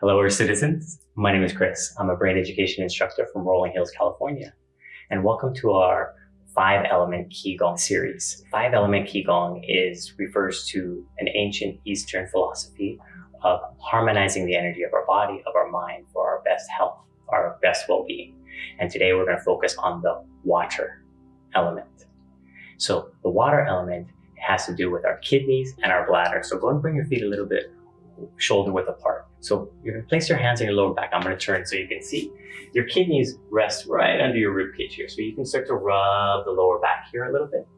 Hello, Earth citizens. My name is Chris. I'm a brain education instructor from Rolling Hills, California. And welcome to our five element Qigong series. Five element Qigong is refers to an ancient Eastern philosophy of harmonizing the energy of our body, of our mind for our best health, our best well-being. And today we're going to focus on the water element. So the water element has to do with our kidneys and our bladder. So go and bring your feet a little bit shoulder width apart. So you're gonna place your hands on your lower back. I'm gonna turn so you can see. Your kidneys rest right under your rib cage here. So you can start to rub the lower back here a little bit.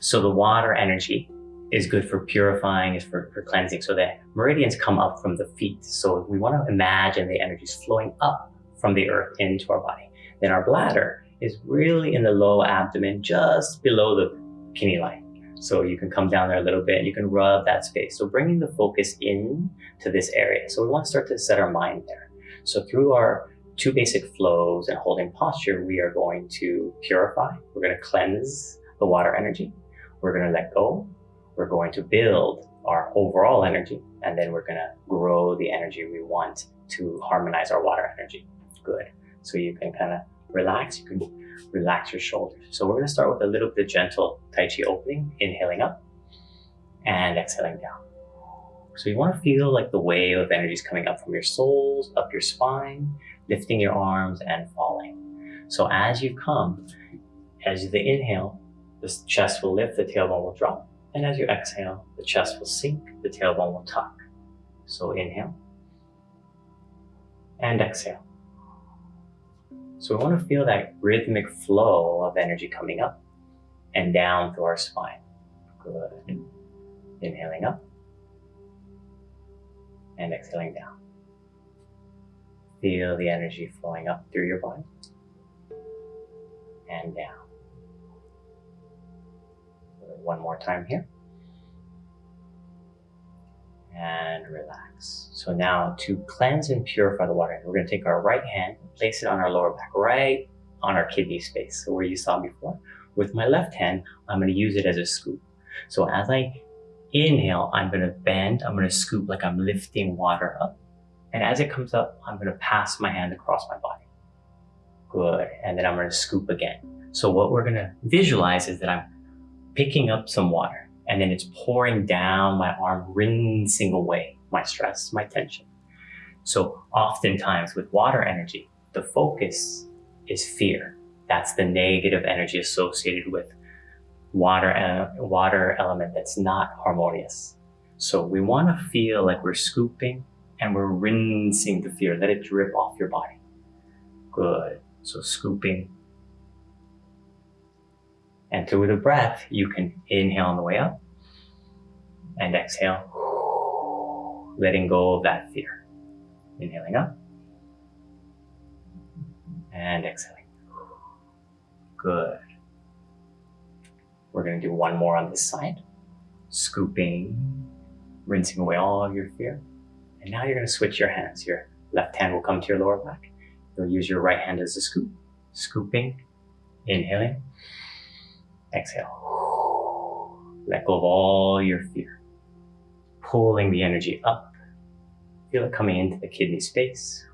So the water energy is good for purifying, is for, for cleansing. So the meridians come up from the feet. So we wanna imagine the energy is flowing up from the earth into our body. Then our bladder is really in the low abdomen, just below the kidney line. So you can come down there a little bit, and you can rub that space. So bringing the focus in to this area. So we want to start to set our mind there. So through our two basic flows and holding posture, we are going to purify. We're going to cleanse the water energy. We're going to let go. We're going to build our overall energy. And then we're going to grow the energy we want to harmonize our water energy. Good. So you can kind of relax. You can relax your shoulders. So we're going to start with a little bit of gentle Tai Chi opening, inhaling up and exhaling down. So you want to feel like the wave of energy is coming up from your soles, up your spine, lifting your arms and falling. So as you come, as the inhale, the chest will lift, the tailbone will drop. And as you exhale, the chest will sink, the tailbone will tuck. So inhale and exhale. So we want to feel that rhythmic flow of energy coming up and down through our spine. Good. Inhaling up and exhaling down. Feel the energy flowing up through your body and down. One more time here. And relax. So now to cleanse and purify the water, we're going to take our right hand, place it on our lower back, right on our kidney space, so where you saw before. With my left hand, I'm going to use it as a scoop. So as I inhale, I'm going to bend, I'm going to scoop like I'm lifting water up. And as it comes up, I'm going to pass my hand across my body. Good. And then I'm going to scoop again. So what we're going to visualize is that I'm picking up some water and then it's pouring down my arm, rinsing away my stress, my tension. So oftentimes with water energy, the focus is fear. That's the negative energy associated with water, uh, water element that's not harmonious. So we want to feel like we're scooping and we're rinsing the fear. Let it drip off your body. Good. So scooping. And through the breath, you can inhale on the way up and exhale, letting go of that fear. Inhaling up and exhaling. Good. We're going to do one more on this side. Scooping, rinsing away all of your fear. And now you're going to switch your hands. Your left hand will come to your lower back. You'll use your right hand as a scoop. Scooping, inhaling, exhale. Let go of all your fear. Pulling the energy up. Feel it coming into the kidney space.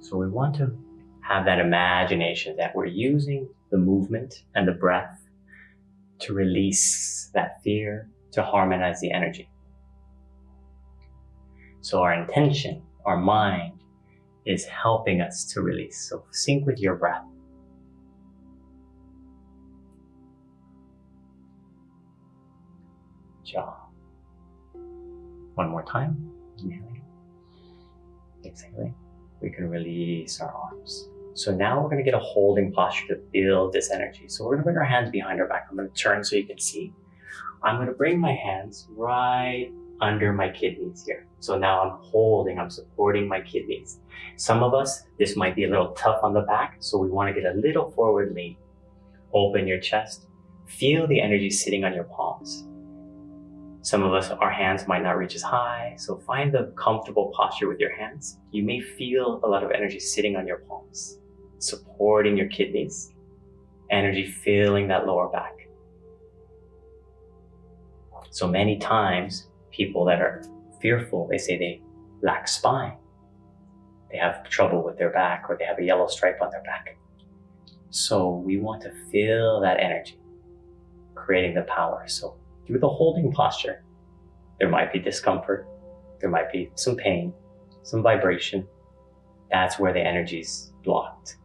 So we want to have that imagination that we're using the movement and the breath to release that fear, to harmonize the energy. So our intention, our mind, is helping us to release. So sync with your breath. Jaw. One more time. Inhaling. Exhaling we can release our arms. So now we're going to get a holding posture to build this energy. So we're going to bring our hands behind our back. I'm going to turn so you can see. I'm going to bring my hands right under my kidneys here. So now I'm holding, I'm supporting my kidneys. Some of us, this might be a little tough on the back, so we want to get a little forward lean. Open your chest. Feel the energy sitting on your palms. Some of us, our hands might not reach as high, so find the comfortable posture with your hands. You may feel a lot of energy sitting on your palms, supporting your kidneys, energy filling that lower back. So many times, people that are fearful, they say they lack spine. They have trouble with their back or they have a yellow stripe on their back. So we want to feel that energy, creating the power. So through the holding posture, there might be discomfort, there might be some pain, some vibration. That's where the energy's blocked.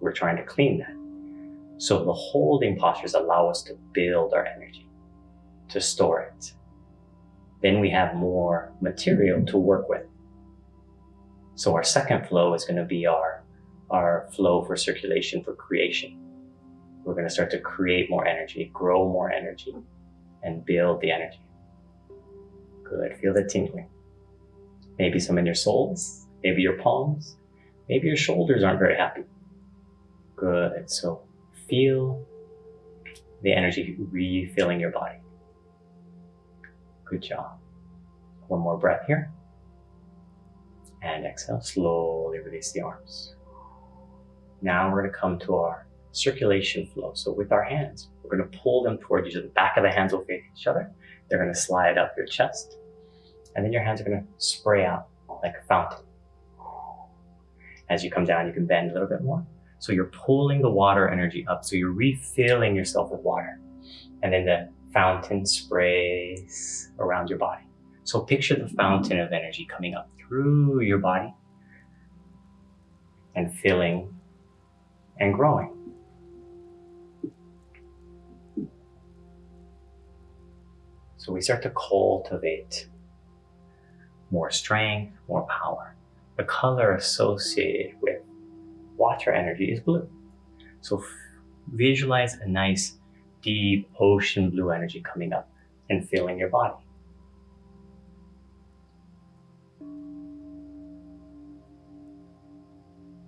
We're trying to clean that. So the holding postures allow us to build our energy, to store it. Then we have more material mm-hmm. to work with. So our second flow is going to be our, our flow for circulation for creation. We're going to start to create more energy, grow more energy, and build the energy. Good. Feel the tingling. Maybe some in your soles, maybe your palms, maybe your shoulders aren't very happy. Good. So feel the energy refilling your body. Good job. One more breath here. And exhale, slowly release the arms. Now we're going to come to our circulation flow. So with our hands, we're going to pull them towards each other. The back of the hands will face each other. They're going to slide up your chest. And then your hands are going to spray out like a fountain. As you come down, you can bend a little bit more. So you're pulling the water energy up. So you're refilling yourself with water. And then the fountain sprays around your body. So picture the fountain of energy coming up through your body and filling and growing. So we start to cultivate more strength, more power. The color associated with water energy is blue. So visualize a nice deep ocean blue energy coming up and filling your body.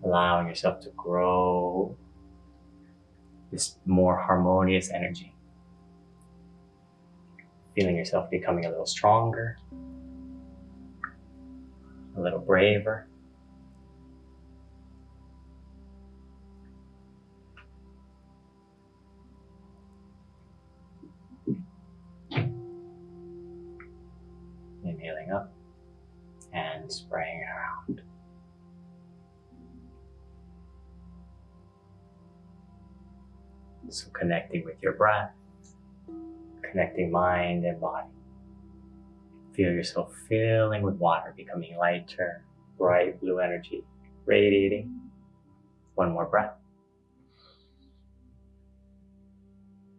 Allowing yourself to grow this more harmonious energy. Feeling yourself becoming a little stronger, a little braver. Inhaling up and spraying around. So connecting with your breath, connecting mind and body. Feel yourself filling with water, becoming lighter, bright blue energy, radiating. One more breath.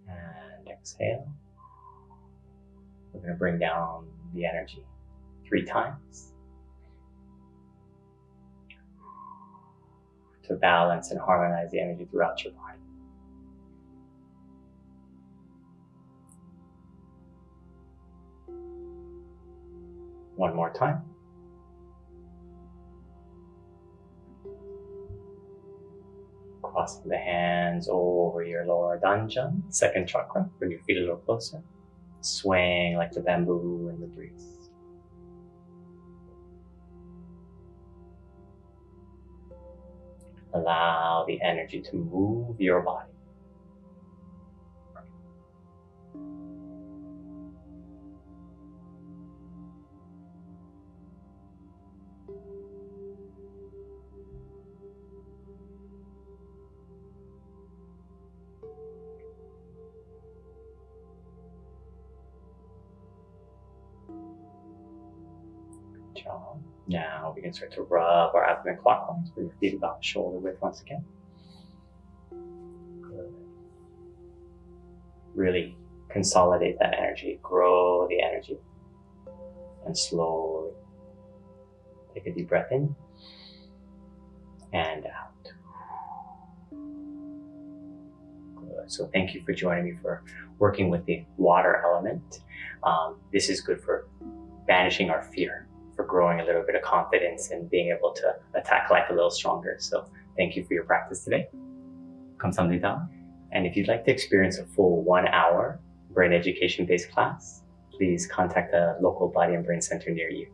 And exhale. We're going to bring down the energy three times to balance and harmonize the energy throughout your body. One more time. Crossing the hands over your lower dantian, second chakra, bring your feet a little closer. Swaying like the bamboo in the breeze. Allow the energy to move your body. Job. Now we can start to rub our abdomen clockwise, bring your feet about shoulder width once again. Good. Really consolidate that energy, grow the energy, and slowly take a deep breath in and out. Good. So thank you for joining me for working with the water element. Um, this is good for banishing our fear for growing a little bit of confidence and being able to attack life a little stronger. So thank you for your practice today. Kamsamnida. And if you'd like to experience a full one hour brain education based class, please contact a local body and brain center near you.